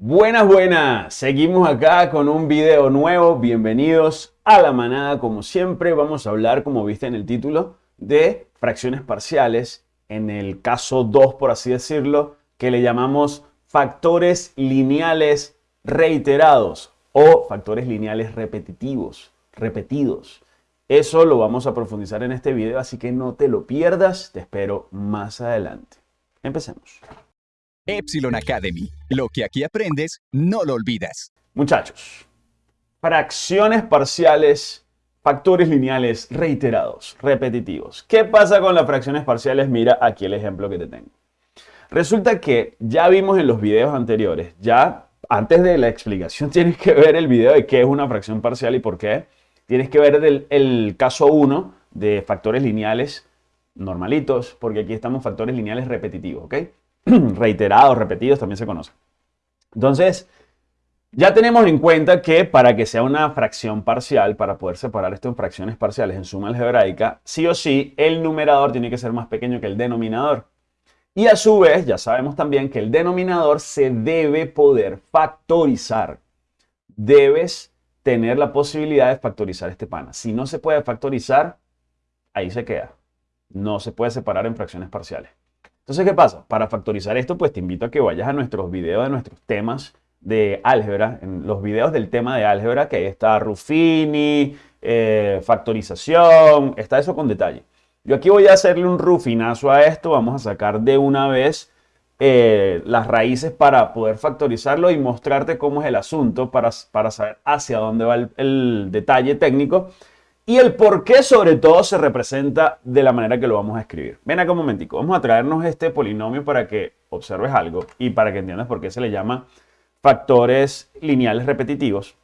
Buenas, buenas. Seguimos acá con un video nuevo. Bienvenidos a la manada. Como siempre, vamos a hablar, como viste en el título, de fracciones parciales. En el caso 2, por así decirlo, que le llamamos factores lineales reiterados o factores lineales repetitivos, repetidos. Eso lo vamos a profundizar en este video, así que no te lo pierdas. Te espero más adelante. Empecemos. Epsilon Academy. Lo que aquí aprendes, no lo olvidas. Muchachos, fracciones parciales, factores lineales reiterados, repetitivos. ¿Qué pasa con las fracciones parciales? Mira aquí el ejemplo que te tengo. Resulta que ya vimos en los videos anteriores, ya antes de la explicación tienes que ver el video de qué es una fracción parcial y por qué Tienes que ver el, caso 1 de factores lineales normalitos, porque aquí estamos factores lineales repetitivos, ¿ok? Reiterados, repetidos, también se conocen. Entonces, ya tenemos en cuenta que para que sea una fracción parcial, para poder separar esto en fracciones parciales en suma algebraica, sí o sí, el numerador tiene que ser más pequeño que el denominador. Y a su vez, ya sabemos también que el denominador se debe poder factorizar. Debes tener la posibilidad de factorizar este pana. Si no se puede factorizar, ahí se queda. No se puede separar en fracciones parciales. Entonces, ¿qué pasa? Para factorizar esto, pues te invito a que vayas a nuestros videos de nuestros temas de álgebra, en los videos del tema de álgebra, que ahí está Ruffini, eh, factorización, está eso con detalle. Yo aquí voy a hacerle un rufinazo a esto, vamos a sacar de una vez eh, las raíces para poder factorizarlo y mostrarte cómo es el asunto para, para saber hacia dónde va el, detalle técnico y el por qué sobre todo se representa de la manera que lo vamos a escribir. Ven acá un momentico, vamos a traernos este polinomio para que observes algo y para que entiendas por qué se le llama factores lineales repetitivos.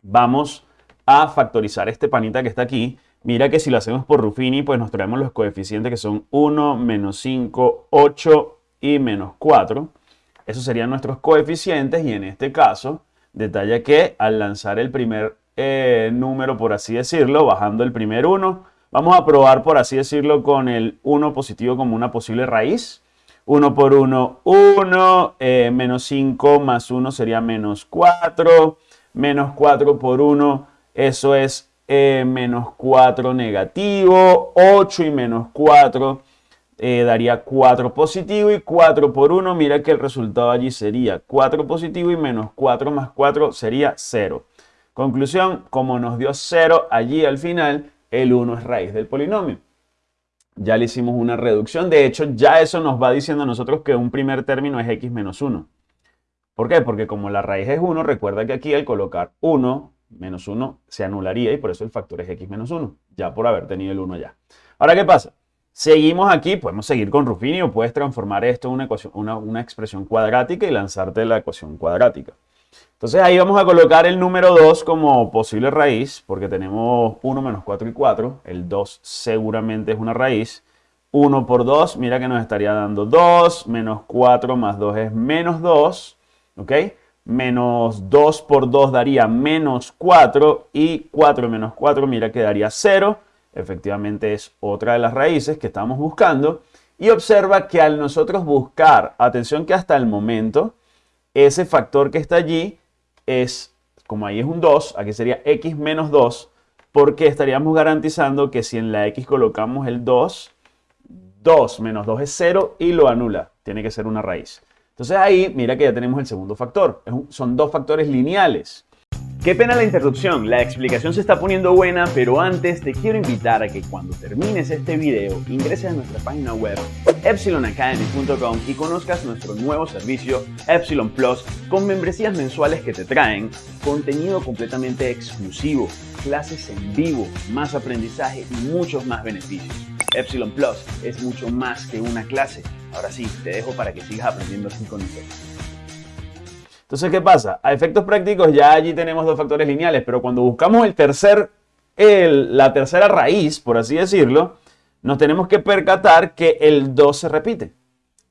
Vamos a factorizar este panita que está aquí. Mira que si lo hacemos por Ruffini, pues nos traemos los coeficientes que son 1, menos 5, 8 y menos 4. Esos serían nuestros coeficientes y en este caso, detalla que al lanzar el primer eh, número, por así decirlo, bajando el primer 1, vamos a probar, por así decirlo, con el 1 positivo como una posible raíz. 1 por 1, 1, eh, menos 5 más 1 sería menos 4, menos 4 por 1, eso es eh, menos 4 negativo, 8 y menos 4 eh, daría 4 positivo y 4 por 1, mira que el resultado allí sería 4 positivo y menos 4 más 4 sería 0. Conclusión, como nos dio 0 allí al final, el 1 es raíz del polinomio. Ya le hicimos una reducción, de hecho ya eso nos va diciendo a nosotros que un primer término es x menos 1. ¿Por qué? Porque como la raíz es 1, recuerda que aquí al colocar 1 menos 1 se anularía y por eso el factor es x menos 1, ya por haber tenido el 1 ya. Ahora, ¿qué pasa? Seguimos aquí, podemos seguir con Ruffini o puedes transformar esto en una, ecuación, una, expresión cuadrática y lanzarte la ecuación cuadrática. Entonces ahí vamos a colocar el número 2 como posible raíz, porque tenemos 1 menos 4 y 4. El 2 seguramente es una raíz. 1 por 2, mira que nos estaría dando 2, menos 4 más 2 es menos 2, ¿ok? Menos 2 por 2 daría menos 4 y 4 menos 4, mira que daría 0 efectivamente es otra de las raíces que estamos buscando. Y observa que al nosotros buscar, atención que hasta el momento, ese factor que está allí es, como ahí es un 2, aquí sería x menos 2, porque estaríamos garantizando que si en la x colocamos el 2, 2 menos 2 es 0 y lo anula, tiene que ser una raíz. Entonces ahí, mira que ya tenemos el segundo factor, son dos factores lineales. Qué pena la interrupción, la explicación se está poniendo buena, pero antes te quiero invitar a que cuando termines este video ingreses a nuestra página web epsilonacademy.com y conozcas nuestro nuevo servicio Epsilon Plus con membresías mensuales que te traen contenido completamente exclusivo, clases en vivo, más aprendizaje y muchos más beneficios. Epsilon Plus es mucho más que una clase. Ahora sí, te dejo para que sigas aprendiendo así con nosotros. Entonces, ¿qué pasa? A efectos prácticos ya allí tenemos dos factores lineales, pero cuando buscamos el tercer, la tercera raíz, por así decirlo, nos tenemos que percatar que el 2 se repite.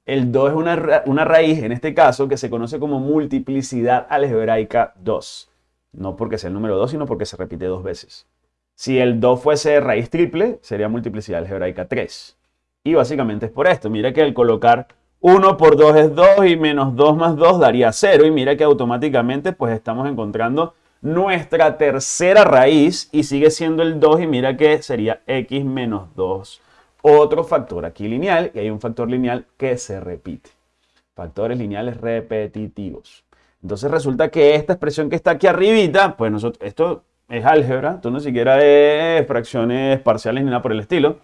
El 2 es una, una raíz, en este caso, que se conoce como multiplicidad algebraica 2. No porque sea el número 2, sino porque se repite dos veces. Si el 2 fuese raíz triple, sería multiplicidad algebraica 3. Y básicamente es por esto. Mira que al colocar 1 por 2 es 2 y menos 2 más 2 daría 0. Y mira que automáticamente pues estamos encontrando nuestra tercera raíz y sigue siendo el 2 y mira que sería x menos 2. Otro factor aquí lineal y hay un factor lineal que se repite. Factores lineales repetitivos. Entonces resulta que esta expresión que está aquí arribita, pues nosotros, esto es álgebra, esto no siquiera es fracciones parciales ni nada por el estilo.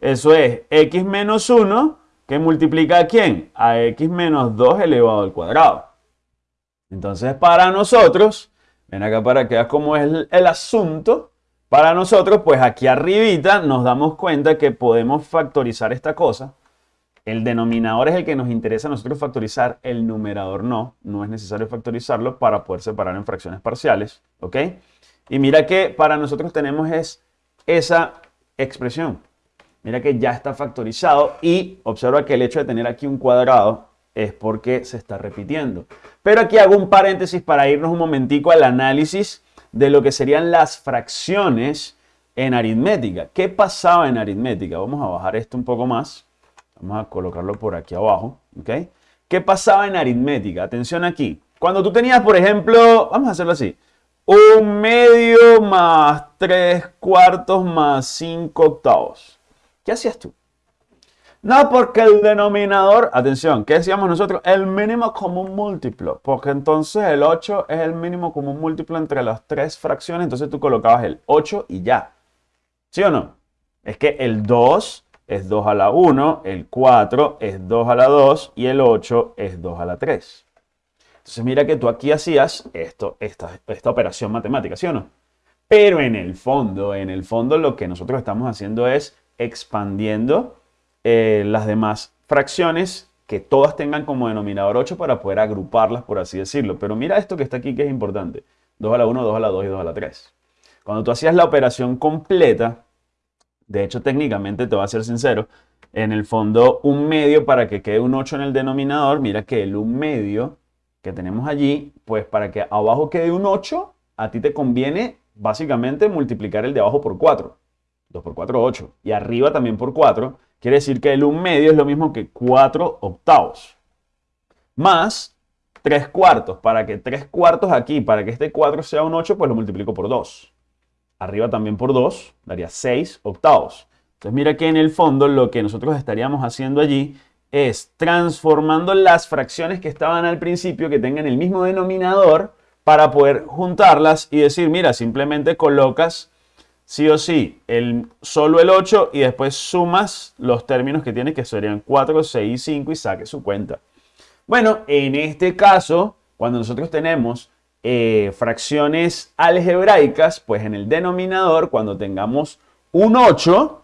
Eso es x menos 1 que multiplica a quién? A x menos 2 elevado al cuadrado. Entonces para nosotros Ven acá para que veas cómo es el, asunto. Para nosotros, pues aquí arribita nos damos cuenta que podemos factorizar esta cosa. El denominador es el que nos interesa a nosotros factorizar, el numerador no. No es necesario factorizarlo para poder separar en fracciones parciales. ¿Ok? Y mira que para nosotros tenemos es esa expresión. Mira que ya está factorizado y observa que el hecho de tener aquí un cuadrado es porque se está repitiendo. Pero aquí hago un paréntesis para irnos un momentico al análisis de lo que serían las fracciones en aritmética. ¿Qué pasaba en aritmética? Vamos a bajar esto un poco más. Vamos a colocarlo por aquí abajo. ¿ok? ¿Qué pasaba en aritmética? Atención aquí. Cuando tú tenías, por ejemplo, vamos a hacerlo así. Un medio más tres cuartos más cinco octavos. ¿Qué hacías tú? No, porque el denominador, atención, ¿qué decíamos nosotros? El mínimo común múltiplo, porque entonces el 8 es el mínimo común múltiplo entre las tres fracciones, entonces tú colocabas el 8 y ya. ¿Sí o no? Es que el 2 es 2 a la 1, el 4 es 2 a la 2 y el 8 es 2 a la 3. Entonces mira que tú aquí hacías esto, esta, esta operación matemática, ¿sí o no? Pero en el fondo, en el fondo lo que nosotros estamos haciendo es expandiendo eh, las demás fracciones que todas tengan como denominador 8 para poder agruparlas, por así decirlo. Pero mira esto que está aquí que es importante. 2 a la 1, 2 a la 2 y 2 a la 3. Cuando tú hacías la operación completa, de hecho técnicamente te voy a ser sincero, en el fondo un medio para que quede un 8 en el denominador, mira que el un medio que tenemos allí, pues para que abajo quede un 8, a ti te conviene básicamente multiplicar el de abajo por 4. 2 por 4, 8. Y arriba también por 4. Quiere decir que el 1 medio es lo mismo que 4 octavos. Más 3 cuartos. Para que 3 cuartos aquí, para que este 4 sea un 8, pues lo multiplico por 2. Arriba también por 2, daría 6 octavos. Entonces mira que en el fondo lo que nosotros estaríamos haciendo allí es transformando las fracciones que estaban al principio, que tengan el mismo denominador, para poder juntarlas y decir, mira, simplemente colocas sí o sí el, solo el 8 y después sumas los términos que tienes que serían 4, 6 y 5 y saque su cuenta. Bueno, en este caso, cuando nosotros tenemos eh, fracciones algebraicas, pues en el denominador, cuando tengamos un 8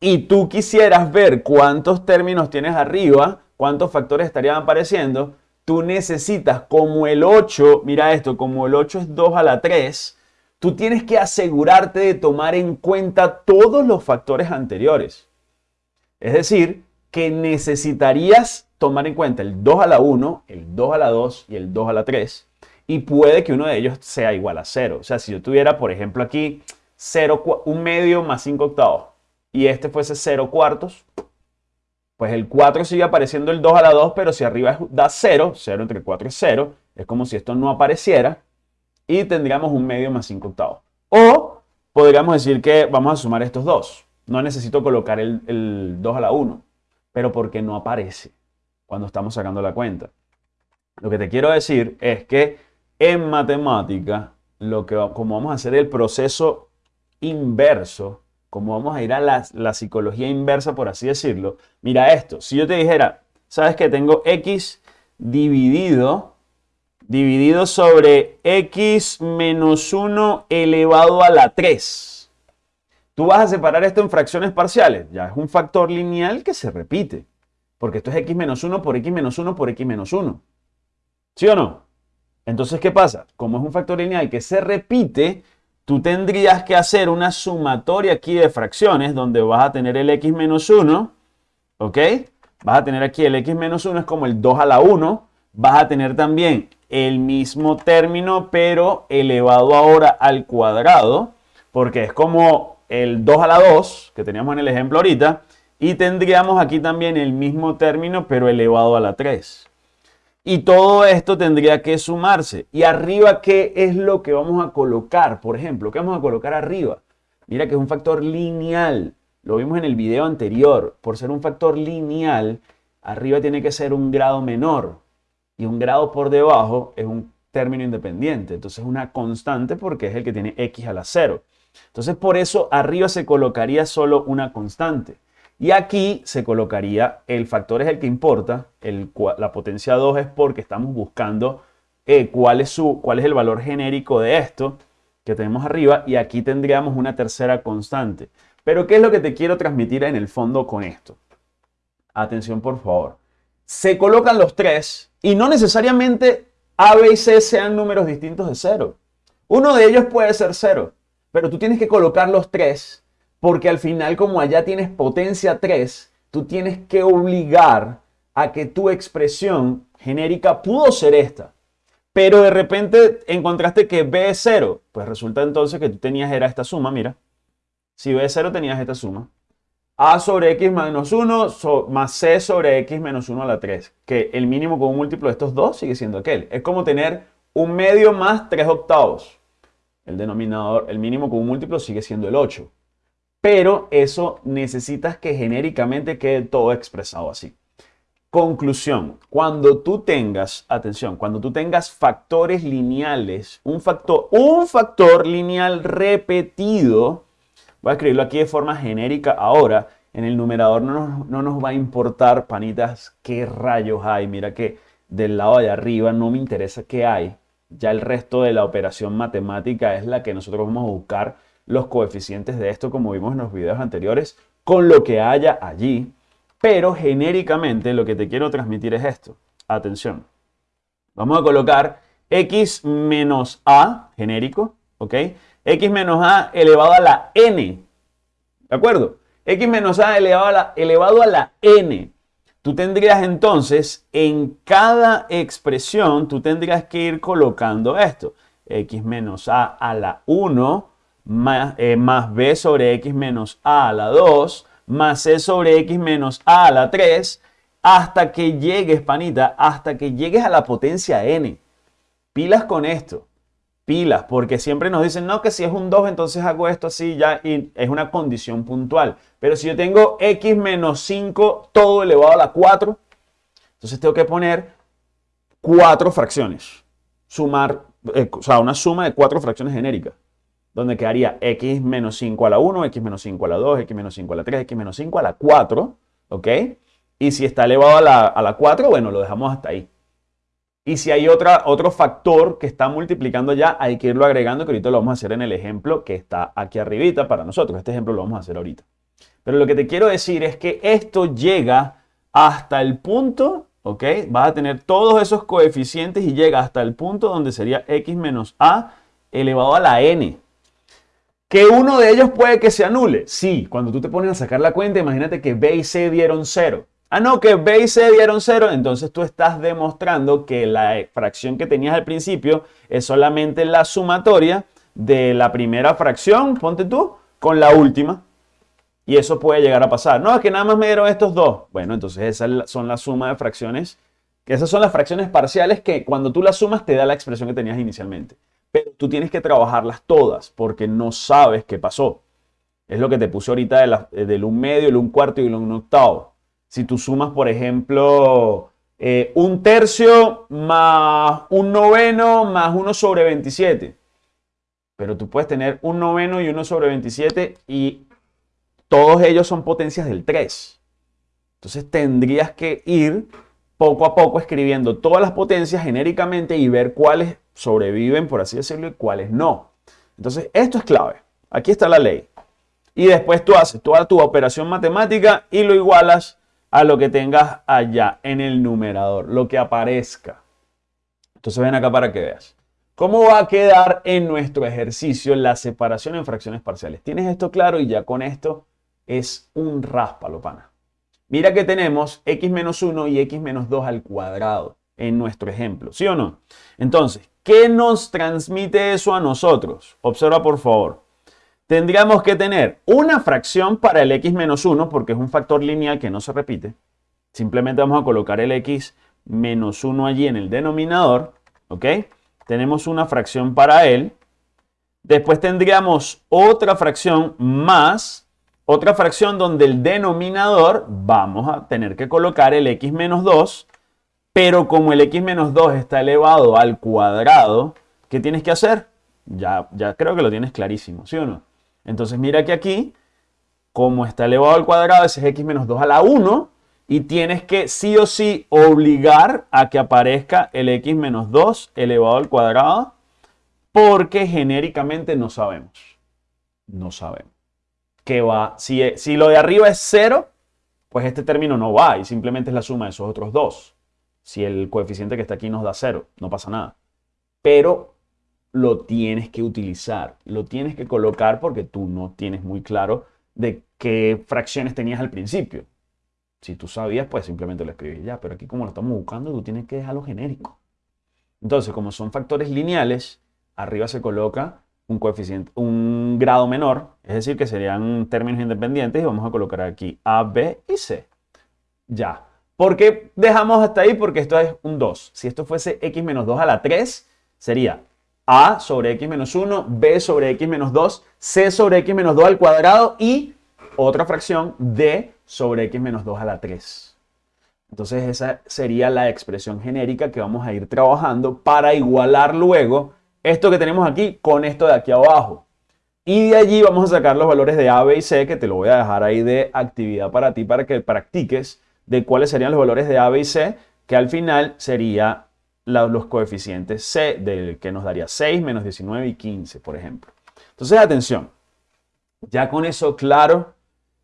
y tú quisieras ver cuántos términos tienes arriba, cuántos factores estarían apareciendo, tú necesitas como el 8, mira esto, como el 8 es 2 a la 3, tú tienes que asegurarte de tomar en cuenta todos los factores anteriores. Es decir, que necesitarías tomar en cuenta el 2 a la 1, el 2 a la 2 y el 2 a la 3. Y puede que uno de ellos sea igual a 0. O sea, si yo tuviera, por ejemplo, aquí 0, un medio más 5 octavos y este fuese 0 cuartos, pues el 4 sigue apareciendo el 2 a la 2, pero si arriba da 0, 0 entre 4 es 0, es como si esto no apareciera y tendríamos un medio más 5 octavos. O podríamos decir que vamos a sumar estos dos. No necesito colocar el, el 2 a la 1, pero porque no aparece cuando estamos sacando la cuenta. Lo que te quiero decir es que en matemática, lo que, como vamos a hacer el proceso inverso, como vamos a ir a la, la psicología inversa, por así decirlo, mira esto, si yo te dijera, sabes que tengo x dividido dividido sobre x menos 1 elevado a la 3. Tú vas a separar esto en fracciones parciales. Ya es un factor lineal que se repite. Porque esto es x menos 1 por x menos 1 por x menos 1. ¿Sí o no? Entonces, ¿qué pasa? Como es un factor lineal que se repite, tú tendrías que hacer una sumatoria aquí de fracciones donde vas a tener el x menos 1, ¿ok? Vas a tener aquí el x menos 1 es como el 2 a la 1. Vas a tener también el mismo término, pero elevado ahora al cuadrado, porque es como el 2 a la 2, que teníamos en el ejemplo ahorita, Y tendríamos aquí también el mismo término, pero elevado a la 3. Y todo esto tendría que sumarse. ¿Y arriba qué es lo que vamos a colocar? Por ejemplo, ¿qué vamos a colocar arriba? Mira que es un factor lineal. Lo vimos en el video anterior. Por ser un factor lineal, arriba tiene que ser un grado menor. Y un grado por debajo es un término independiente. Entonces es una constante porque es el que tiene x a la 0. Entonces por eso arriba se colocaría solo una constante. Y aquí se colocaría, el factor es el que importa, la potencia 2 es porque estamos buscando eh, cuál, es su, cuál es el valor genérico de esto que tenemos arriba y aquí tendríamos una tercera constante. Pero ¿qué es lo que te quiero transmitir en el fondo con esto? Atención por favor. Se colocan los tres y no necesariamente A, B y C sean números distintos de cero. Uno de ellos puede ser cero, pero tú tienes que colocar los tres porque al final, como allá tienes potencia 3, tú tienes que obligar a que tu expresión genérica pudo ser esta. Pero de repente encontraste que B es 0. Pues resulta entonces que tú tenías era esta suma, mira. Si B es 0 tenías esta suma. A sobre X menos 1 más C sobre X menos 1 a la 3. Que el mínimo con un múltiplo de estos dos sigue siendo aquel. Es como tener un medio más 3 octavos. El denominador, el mínimo con un múltiplo sigue siendo el 8 pero eso necesitas que genéricamente quede todo expresado así. Conclusión, cuando tú tengas, atención, cuando tú tengas factores lineales, un factor, un factor lineal repetido, voy a escribirlo aquí de forma genérica ahora, en el numerador no nos, no nos va a importar, panitas, qué rayos hay, mira que del lado de arriba no me interesa qué hay, ya el resto de la operación matemática es la que nosotros vamos a buscar los coeficientes de esto como vimos en los videos anteriores con lo que haya allí. Pero genéricamente lo que te quiero transmitir es esto. Atención. Vamos a colocar x menos a, genérico, ¿ok? X menos a elevado a la n. ¿De acuerdo? x menos a elevado a la, elevado a la n. Tú tendrías entonces, en cada expresión, tú tendrías que ir colocando esto. x menos a a la 1 eh, más, b sobre x menos a a la 2, más c sobre x menos a a la 3, hasta que llegues, panita, hasta que llegues a la potencia n. Pilas con esto. Pilas, porque siempre nos dicen, no, que si es un 2, entonces hago esto así ya y es una condición puntual. Pero si yo tengo x menos 5 todo elevado a la 4, entonces tengo que poner cuatro fracciones. Sumar, eh, o sea, una suma de cuatro fracciones genéricas donde quedaría x menos 5 a la 1, x menos 5 a la 2, x menos 5 a la 3, x menos 5 a la 4, ¿ok? Y si está elevado a la, a la 4, bueno, lo dejamos hasta ahí. Y si hay otro factor que está multiplicando ya, hay que irlo agregando, que ahorita lo vamos a hacer en el ejemplo que está aquí arribita para nosotros. Este ejemplo lo vamos a hacer ahorita. Pero lo que te quiero decir es que esto llega hasta el punto, ¿ok? Vas a tener todos esos coeficientes y llega hasta el punto donde sería x menos a elevado a la n. Que uno de ellos puede que se anule. Sí, cuando tú te pones a sacar la cuenta, imagínate que B y C dieron cero. Ah, no, que B y C dieron cero. Entonces tú estás demostrando que la fracción que tenías al principio es solamente la sumatoria de la primera fracción, ponte tú, con la última. Y eso puede llegar a pasar. No, es que nada más me dieron estos dos. Bueno, entonces esas son la suma de fracciones. Esas son las fracciones parciales que cuando tú las sumas te da la expresión que tenías inicialmente. Pero tú tienes que trabajarlas todas porque no sabes qué pasó. Es lo que te puse ahorita del un medio, el un cuarto y el un octavo. Si tú sumas, por ejemplo, eh, un tercio más un noveno más uno sobre 27. Pero tú puedes tener un noveno y uno sobre 27 y todos ellos son potencias del 3. Entonces tendrías que ir poco a poco escribiendo todas las potencias genéricamente y ver cuáles sobreviven, por así decirlo, y cuáles no. Entonces, esto es clave. Aquí está la ley. Y después tú haces toda tu operación matemática y lo igualas a lo que tengas allá en el numerador, lo que aparezca. Entonces ven acá para que veas. ¿Cómo va a quedar en nuestro ejercicio la separación en fracciones parciales? Tienes esto claro y ya con esto es un ráspalo, pana. Mira que tenemos x menos 1 y x menos 2 al cuadrado en nuestro ejemplo, ¿sí o no? Entonces, ¿qué nos transmite eso a nosotros? Observa por favor. Tendríamos que tener una fracción para el x menos 1, porque es un factor lineal que no se repite. Simplemente vamos a colocar el x menos 1 allí en el denominador, ¿ok? Tenemos una fracción para él. Después tendríamos otra fracción más, otra fracción donde el denominador vamos a tener que colocar el x menos 2, pero como el x menos 2 está elevado al cuadrado, ¿qué tienes que hacer? Ya, ya creo que lo tienes clarísimo, ¿sí o no? Entonces mira que aquí, como está elevado al cuadrado, ese es x menos 2 a la 1, y tienes que sí o sí obligar a que aparezca el x menos 2 elevado al cuadrado, porque genéricamente no sabemos. No sabemos. ¿Qué va? Si, si lo de arriba es 0, pues este término no va y simplemente es la suma de esos otros dos. Si el coeficiente que está aquí nos da 0, no pasa nada. Pero lo tienes que utilizar, lo tienes que colocar porque tú no tienes muy claro de qué fracciones tenías al principio. Si tú sabías, pues simplemente lo escribís ya, pero aquí como lo estamos buscando, tú tienes que dejarlo genérico. Entonces, como son factores lineales, arriba se coloca un coeficiente, un grado menor, es decir, que serían términos independientes y vamos a colocar aquí A, B y C. Ya. ¿Por qué dejamos hasta ahí? Porque esto es un 2. Si esto fuese x menos 2 a la 3, sería a sobre x menos 1, b sobre x menos 2, c sobre x menos 2 al cuadrado y otra fracción d sobre x menos 2 a la 3. Entonces esa sería la expresión genérica que vamos a ir trabajando para igualar luego esto que tenemos aquí con esto de aquí abajo. Y de allí vamos a sacar los valores de A, B y C, que te lo voy a dejar ahí de actividad para ti, para que practiques de cuáles serían los valores de A, B y C, que al final sería los coeficientes C, del que nos daría 6, menos 19 y 15, por ejemplo. Entonces, atención, ya con eso claro,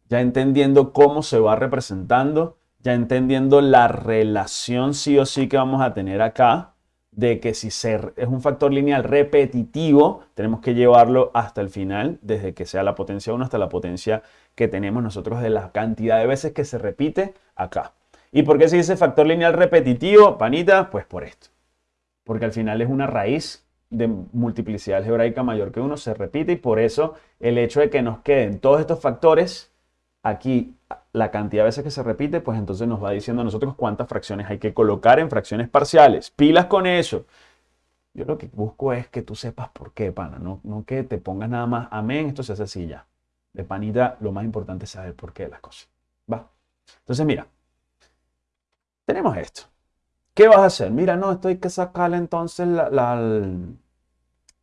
ya entendiendo cómo se va representando, ya entendiendo la relación sí o sí que vamos a tener acá, de que si es un factor lineal repetitivo, tenemos que llevarlo hasta el final, desde que sea la potencia 1 hasta la potencia que tenemos nosotros de la cantidad de veces que se repite acá. ¿Y por qué se dice factor lineal repetitivo, panita? Pues por esto porque al final es una raíz de multiplicidad algebraica mayor que uno, se repite y por eso el hecho de que nos queden todos estos factores aquí, la cantidad de veces que se repite, pues entonces nos va diciendo a nosotros cuántas fracciones hay que colocar en fracciones parciales. Pilas con eso. Yo lo que busco es que tú sepas por qué, pana, no, no que te pongas nada más, amén, esto se hace así ya. De panita, lo más importante es saber por qué las cosas. ¿Va? Entonces, mira, tenemos esto. ¿Qué vas a hacer? Mira, no, esto hay que sacarle entonces la,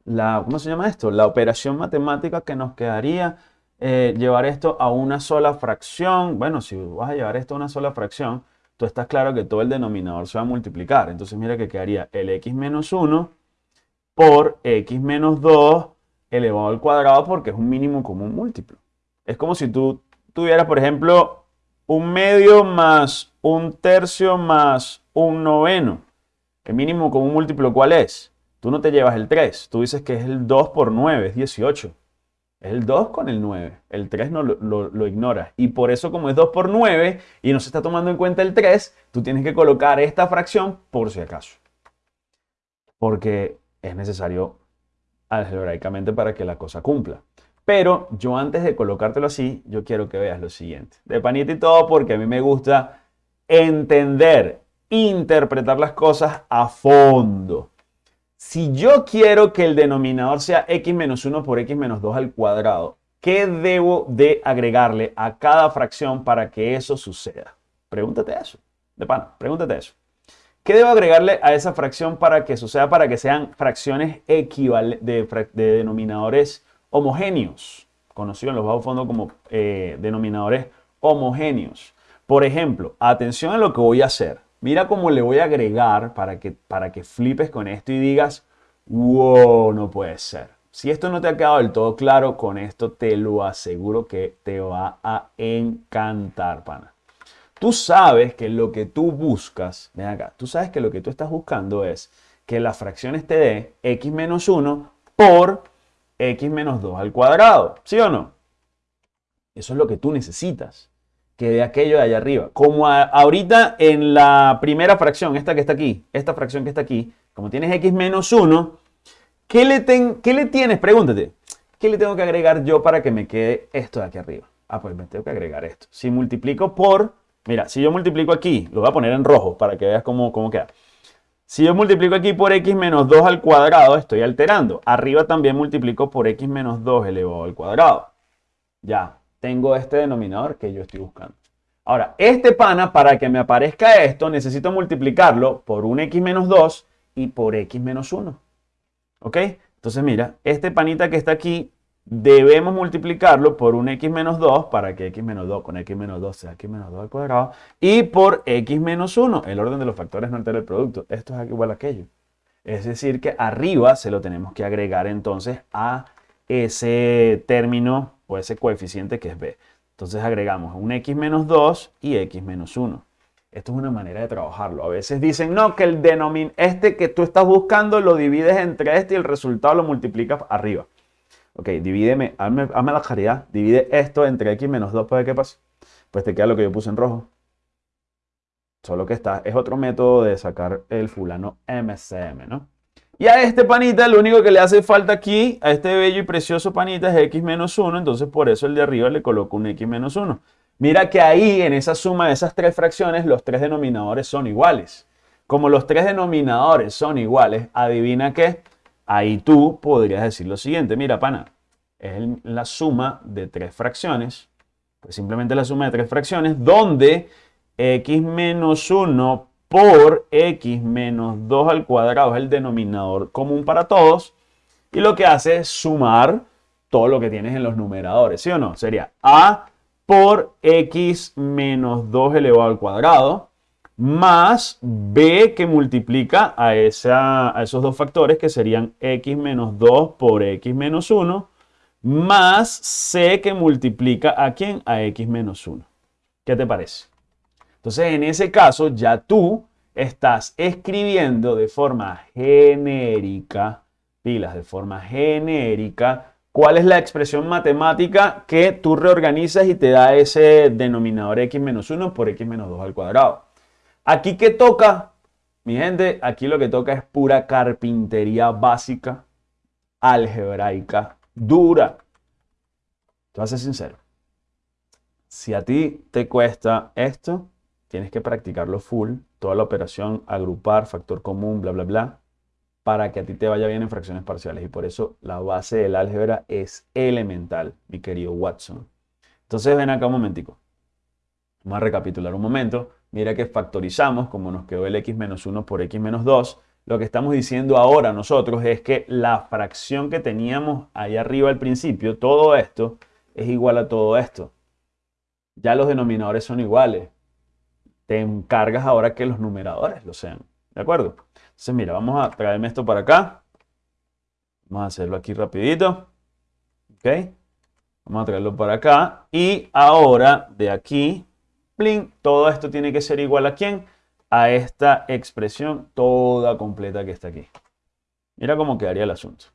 la, ¿cómo se llama esto? La operación matemática que nos quedaría eh, llevar esto a una sola fracción. Bueno, si vas a llevar esto a una sola fracción, tú estás claro que todo el denominador se va a multiplicar. Entonces mira que quedaría el x menos 1 por x menos 2 elevado al cuadrado porque es un mínimo común múltiplo. Es como si tú tuvieras, por ejemplo, un medio más un tercio más un noveno. El mínimo común múltiplo, ¿cuál es? Tú no te llevas el 3. Tú dices que es el 2 por 9, es 18. Es el 2 con el 9. El 3 no lo, lo, ignoras. Y por eso, como es 2 por 9 y no se está tomando en cuenta el 3, tú tienes que colocar esta fracción por si acaso. Porque es necesario algebraicamente para que la cosa cumpla. Pero yo antes de colocártelo así, yo quiero que veas lo siguiente. De panita y todo, porque a mí me gusta entender interpretar las cosas a fondo. Si yo quiero que el denominador sea x menos 1 por x menos 2 al cuadrado, ¿qué debo de agregarle a cada fracción para que eso suceda? Pregúntate eso. De pan, pregúntate eso. ¿Qué debo agregarle a esa fracción para que suceda, para que sean fracciones equivalentes de, denominadores homogéneos? Conocido en los bajos fondos como eh, denominadores homogéneos. Por ejemplo, atención a lo que voy a hacer. Mira cómo le voy a agregar para que, para que flipes con esto y digas, wow, no puede ser. Si esto no te ha quedado del todo claro, con esto te lo aseguro que te va a encantar, pana. Tú sabes que lo que tú buscas, ven acá, tú sabes que lo que tú estás buscando es que la fracción esté de x menos 1 por x menos 2 al cuadrado, ¿sí o no? Eso es lo que tú necesitas que de aquello de allá arriba. Como ahorita en la primera fracción, esta que está aquí, esta fracción que está aquí, como tienes x menos 1, ¿qué le, ¿qué le tienes? Pregúntate. ¿qué le tengo que agregar yo para que me quede esto de aquí arriba? Ah, pues me tengo que agregar esto. Si multiplico por, mira, si yo multiplico aquí, lo voy a poner en rojo para que veas cómo, cómo queda. Si yo multiplico aquí por x menos 2 al cuadrado, estoy alterando. Arriba también multiplico por x menos 2 elevado al cuadrado. Ya, tengo este denominador que yo estoy buscando. Ahora, este pana, para que me aparezca esto, necesito multiplicarlo por un x menos 2 y por x menos 1. ¿Ok? Entonces mira, este panita que está aquí, debemos multiplicarlo por un x menos 2 para que x menos 2 con x menos 2 sea x menos 2 al cuadrado y por x menos 1. El orden de los factores no altera el producto. Esto es igual a aquello. Es decir que arriba se lo tenemos que agregar entonces a ese término o ese coeficiente que es b. Entonces agregamos un x menos 2 y x menos 1. Esto es una manera de trabajarlo. A veces dicen, no, que el denominador, este que tú estás buscando lo divides entre este y el resultado lo multiplicas arriba. Ok, divídeme, hazme, la caridad, divide esto entre x menos 2 para ver qué pasa. Pues te queda lo que yo puse en rojo. Solo que está, es otro método de sacar el fulano MCM, ¿no? Y a este panita, lo único que le hace falta aquí, a este bello y precioso panita, es x menos 1. Entonces, por eso el de arriba le coloco un x menos 1. Mira que ahí, en esa suma de esas tres fracciones, los tres denominadores son iguales. Como los tres denominadores son iguales, adivina qué, Ahí tú podrías decir lo siguiente, mira, pana, es la suma de tres fracciones, pues simplemente la suma de tres fracciones, donde x menos 1 por x menos 2 al cuadrado es el denominador común para todos, y lo que hace es sumar todo lo que tienes en los numeradores, ¿sí o no? Sería a por x menos 2 elevado al cuadrado, más b que multiplica a, esos dos factores que serían x menos 2 por x menos 1, más c que multiplica a quién? A x menos 1. ¿Qué te parece? Entonces, en ese caso, ya tú estás escribiendo de forma genérica, pilas, de forma genérica, cuál es la expresión matemática que tú reorganizas y te da ese denominador x menos 1 por x menos 2 al cuadrado. Aquí que toca, mi gente, aquí lo que toca es pura carpintería básica, algebraica, dura. Te voy a ser sincero. Si a ti te cuesta esto, tienes que practicarlo full, toda la operación, agrupar, factor común, bla, bla, bla, para que a ti te vaya bien en fracciones parciales. Y por eso la base del álgebra es elemental, mi querido Watson. Entonces ven acá un momentico. Vamos a recapitular un momento. Mira que factorizamos, como nos quedó el x menos 1 por x menos 2. Lo que estamos diciendo ahora nosotros es que la fracción que teníamos ahí arriba al principio, todo esto, es igual a todo esto. Ya los denominadores son iguales. Te encargas ahora que los numeradores lo sean. ¿De acuerdo? Entonces mira, vamos a traerme esto para acá. Vamos a hacerlo aquí rapidito. ¿Ok? Vamos a traerlo para acá. Y ahora de aquí todo esto tiene que ser igual a quién? A esta expresión toda completa que está aquí. Mira cómo quedaría el asunto.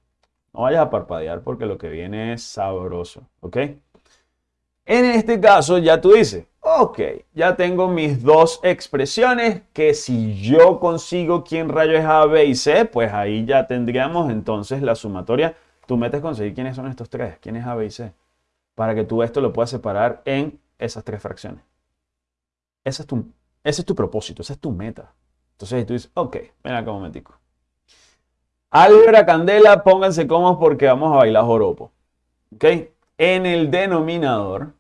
No vayas a parpadear porque lo que viene es sabroso, ¿ok? En este caso ya tú dices, ok, ya tengo mis dos expresiones que si yo consigo quién rayo es A, B y C, pues ahí ya tendríamos entonces la sumatoria. Tú metes conseguir quiénes son estos tres, quién es A, B y C, para que tú esto lo puedas separar en esas tres fracciones. Ese es tu, ese es tu propósito, esa es tu meta. Entonces tú dices, ok, ven acá un momentico. Álgebra Candela, pónganse cómodos porque vamos a bailar joropo. ¿Ok? En el denominador,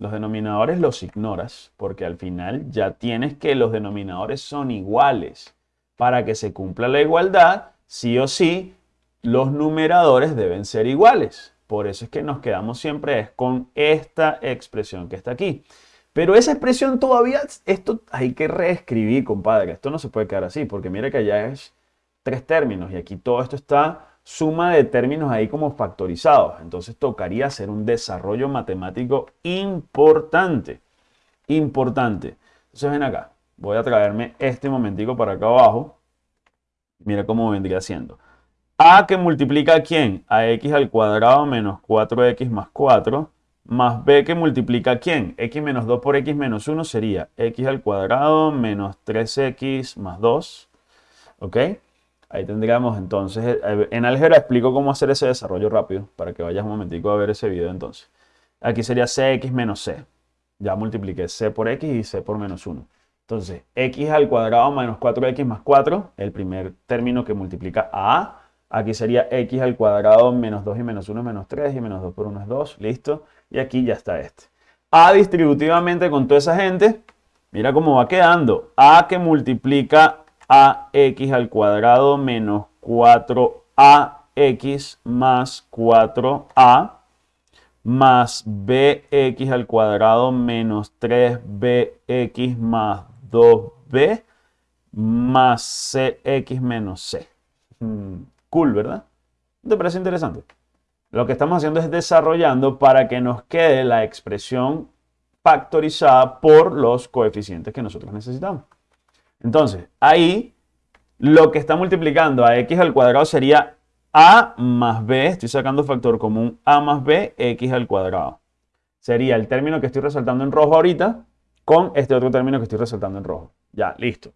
los denominadores los ignoras porque al final ya tienes que los denominadores son iguales. Para que se cumpla la igualdad, sí o sí, los numeradores deben ser iguales. Por eso es que nos quedamos siempre con esta expresión que está aquí. Pero esa expresión todavía, esto hay que reescribir, compadre. Esto no se puede quedar así, porque mira que allá es tres términos y aquí todo esto está suma de términos ahí como factorizados. Entonces tocaría hacer un desarrollo matemático importante. Importante. Entonces ven acá. Voy a traerme este momentico para acá abajo. Mira cómo vendría siendo. A que multiplica a quién? A x al cuadrado menos 4x más 4 más b que multiplica quién? x menos 2 por x menos 1 sería x al cuadrado menos 3x más 2. ¿Ok? Ahí tendríamos entonces, eh, en álgebra explico cómo hacer ese desarrollo rápido para que vayas un momentico a ver ese video entonces. Aquí sería cx menos c. Ya multipliqué c por x y c por menos 1. Entonces, x al cuadrado menos 4x más 4, el primer término que multiplica a. Aquí sería x al cuadrado menos 2 y menos 1 menos 3 y menos 2 por 1 es 2, listo. Y aquí ya está este. a distributivamente con toda esa gente, mira cómo va quedando. a que multiplica ax al cuadrado menos 4ax más 4a más bx al cuadrado menos 3bx más 2b más cx menos c. Mm, cool, ¿verdad? ¿Te parece interesante? Lo que estamos haciendo es desarrollando para que nos quede la expresión factorizada por los coeficientes que nosotros necesitamos. Entonces, ahí lo que está multiplicando a x al cuadrado sería a más b, estoy sacando factor común a más b, x al cuadrado. Sería el término que estoy resaltando en rojo ahorita con este otro término que estoy resaltando en rojo. Ya, listo.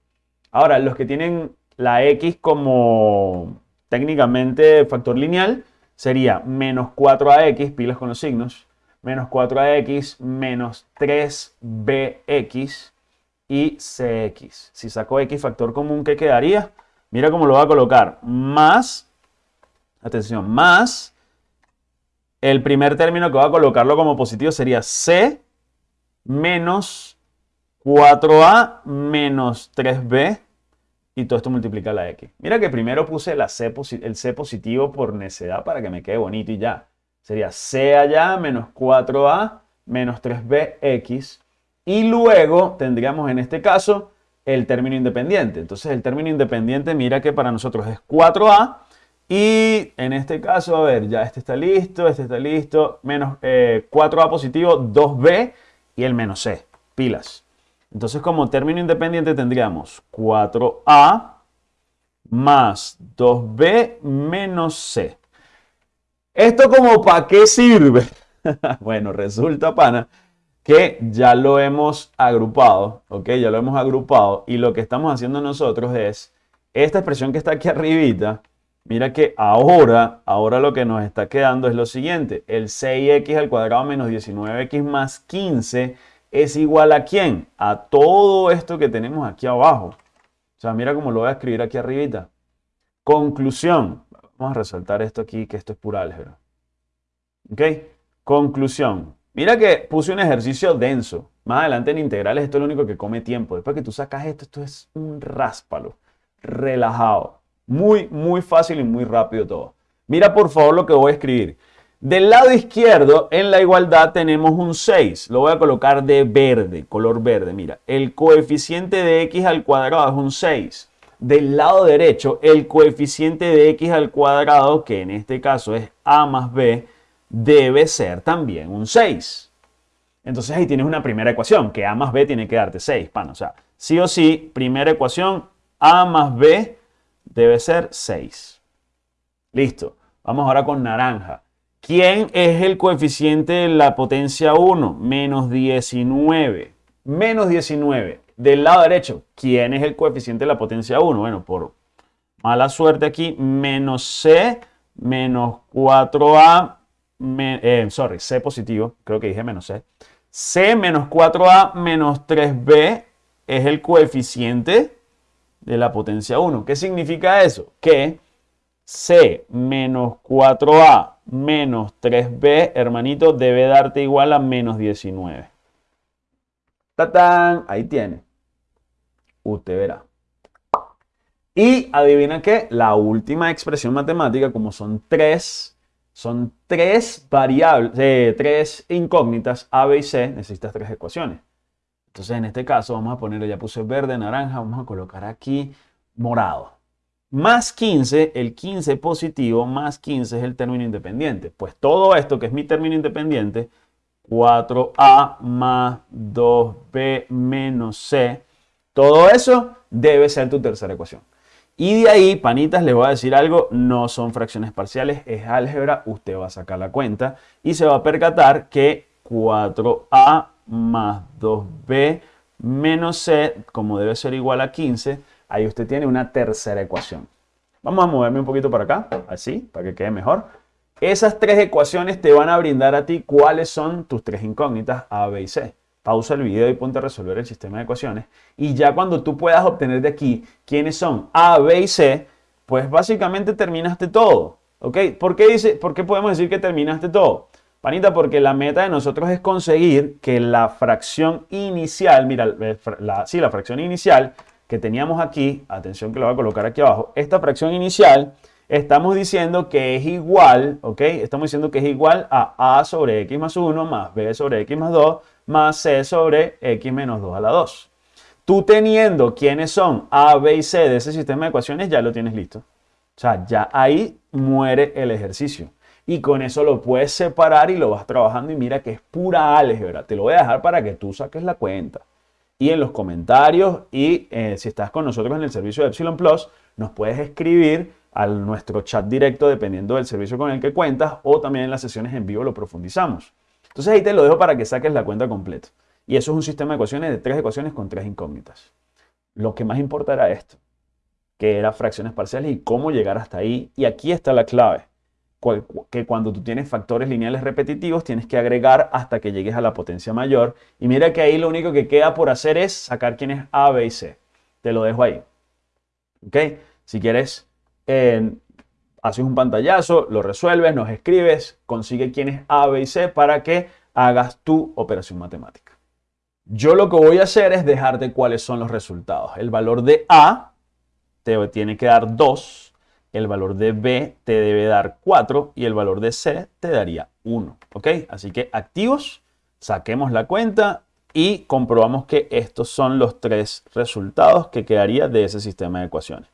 Ahora, los que tienen la x como técnicamente factor lineal, sería menos 4ax, pilas con los signos, menos 4ax menos 3bx y cx. Si saco x factor común, ¿qué quedaría? Mira cómo lo va a colocar. Más, atención, más, el primer término que va a colocarlo como positivo sería c menos 4a menos 3b y todo esto multiplica la x. Mira que primero puse la c el c positivo por necedad para que me quede bonito y ya. Sería c allá menos 4a menos 3bx y luego tendríamos en este caso el término independiente. Entonces el término independiente, mira que para nosotros es 4A. Y en este caso, a ver, ya este está listo, este está listo. Menos 4A eh, positivo, 2B y el menos C. Pilas. Entonces como término independiente tendríamos 4A más 2B menos C. ¿Esto como para qué sirve? bueno, resulta, pana, que ya lo hemos agrupado, ¿ok? Ya lo hemos agrupado y lo que estamos haciendo nosotros es esta expresión que está aquí arribita, mira que ahora, ahora lo que nos está quedando es lo siguiente, el 6x al cuadrado menos 19x más 15 es igual a quién? A todo esto que tenemos aquí abajo. O sea, mira cómo lo voy a escribir aquí arribita. Conclusión. Vamos a resaltar esto aquí, que esto es pura álgebra. ¿Ok? Conclusión. Mira que puse un ejercicio denso. Más adelante en integrales esto es lo único que come tiempo. Después que tú sacas esto, esto es un ráspalo. Relajado. Muy, muy fácil y muy rápido todo. Mira por favor lo que voy a escribir. Del lado izquierdo, en la igualdad, tenemos un 6. Lo voy a colocar de verde, color verde. Mira, el coeficiente de x al cuadrado es un 6. Del lado derecho, el coeficiente de x al cuadrado, que en este caso es a más b, debe ser también un 6. Entonces ahí tienes una primera ecuación, que A más B tiene que darte 6, pan. O sea, sí o sí, primera ecuación, A más B debe ser 6. Listo. Vamos ahora con naranja. ¿Quién es el coeficiente de la potencia 1? Menos 19. Menos 19. Del lado derecho, ¿quién es el coeficiente de la potencia 1? Bueno, por mala suerte aquí, menos C menos 4A eh, sorry, C positivo, creo que dije menos C. C menos 4A menos 3B es el coeficiente de la potencia 1. ¿Qué significa eso? Que C menos 4A menos 3B, hermanito, debe darte igual a menos 19. ¡Tatán! Ahí tiene. Usted verá. Y adivina qué, la última expresión matemática, como son tres son tres variables, eh, tres incógnitas A, B y C, necesitas tres ecuaciones. Entonces en este caso vamos a poner, ya puse verde, naranja, vamos a colocar aquí morado. Más 15, el 15 positivo, más 15 es el término independiente. Pues todo esto que es mi término independiente, 4A más 2B menos C, todo eso debe ser tu tercera ecuación. Y de ahí, panitas, les voy a decir algo, no son fracciones parciales, es álgebra, usted va a sacar la cuenta y se va a percatar que 4a más 2b menos c, como debe ser igual a 15, ahí usted tiene una tercera ecuación. Vamos a moverme un poquito para acá, así, para que quede mejor. Esas tres ecuaciones te van a brindar a ti cuáles son tus tres incógnitas A, B y C. Pausa el video y ponte a resolver el sistema de ecuaciones. Y ya cuando tú puedas obtener de aquí quiénes son A, B y C, pues básicamente terminaste todo. ¿Ok? ¿Por qué, dice, ¿Por qué podemos decir que terminaste todo? Panita, porque la meta de nosotros es conseguir que la fracción inicial, mira, la, sí, la fracción inicial que teníamos aquí, atención que lo voy a colocar aquí abajo, esta fracción inicial, estamos diciendo que es igual, ¿ok? Estamos diciendo que es igual a a sobre x más 1 más b sobre x más 2 más c sobre x menos 2 a la 2. Tú teniendo quiénes son a, b y c de ese sistema de ecuaciones, ya lo tienes listo. O sea, ya ahí muere el ejercicio y con eso lo puedes separar y lo vas trabajando y mira que es pura álgebra. Te lo voy a dejar para que tú saques la cuenta. Y en los comentarios y eh, si estás con nosotros en el servicio de Epsilon Plus, nos puedes escribir a nuestro chat directo dependiendo del servicio con el que cuentas o también en las sesiones en vivo lo profundizamos. Entonces ahí te lo dejo para que saques la cuenta completa. Y eso es un sistema de ecuaciones de tres ecuaciones con tres incógnitas. Lo que más importa era esto, que eran fracciones parciales y cómo llegar hasta ahí. Y aquí está la clave que cuando tú tienes factores lineales repetitivos tienes que agregar hasta que llegues a la potencia mayor. Y mira que ahí lo único que queda por hacer es sacar quién es A, B y C. Te lo dejo ahí. ¿Ok? Si quieres, haces un pantallazo, lo resuelves, nos escribes, consigue quién es A, B y C para que hagas tu operación matemática. Yo lo que voy a hacer es dejarte cuáles son los resultados. El valor de A te tiene que dar 2 el valor de B te debe dar 4 y el valor de C te daría 1. ¿Ok? Así que activos, saquemos la cuenta y comprobamos que estos son los tres resultados que quedaría de ese sistema de ecuaciones.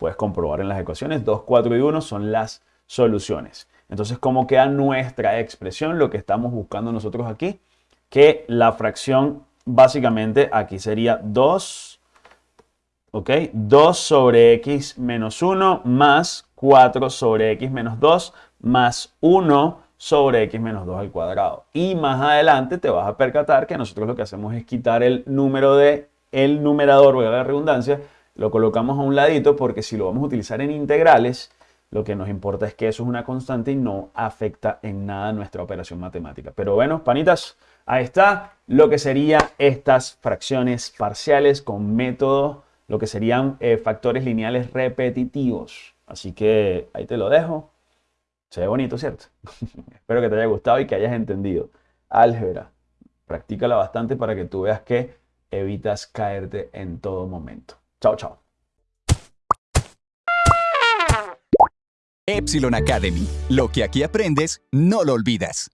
Puedes comprobar en las ecuaciones 2, 4 y 1 son las soluciones. Entonces, ¿cómo queda nuestra expresión? Lo que estamos buscando nosotros aquí, que la fracción básicamente aquí sería 2 ¿ok? 2 sobre x menos 1 más 4 sobre x menos 2 más 1 sobre x menos 2 al cuadrado. Y más adelante te vas a percatar que nosotros lo que hacemos es quitar el número de el numerador, voy a la redundancia, lo colocamos a un ladito porque si lo vamos a utilizar en integrales, lo que nos importa es que eso es una constante y no afecta en nada nuestra operación matemática. Pero bueno, panitas, ahí está lo que serían estas fracciones parciales con método lo que serían eh, factores lineales repetitivos. Así que ahí te lo dejo. Se ve bonito, ¿cierto? Espero que te haya gustado y que hayas entendido. Álgebra, practícala bastante para que tú veas que evitas caerte en todo momento. Chao, chao. Epsilon Academy. Lo que aquí aprendes, no lo olvidas.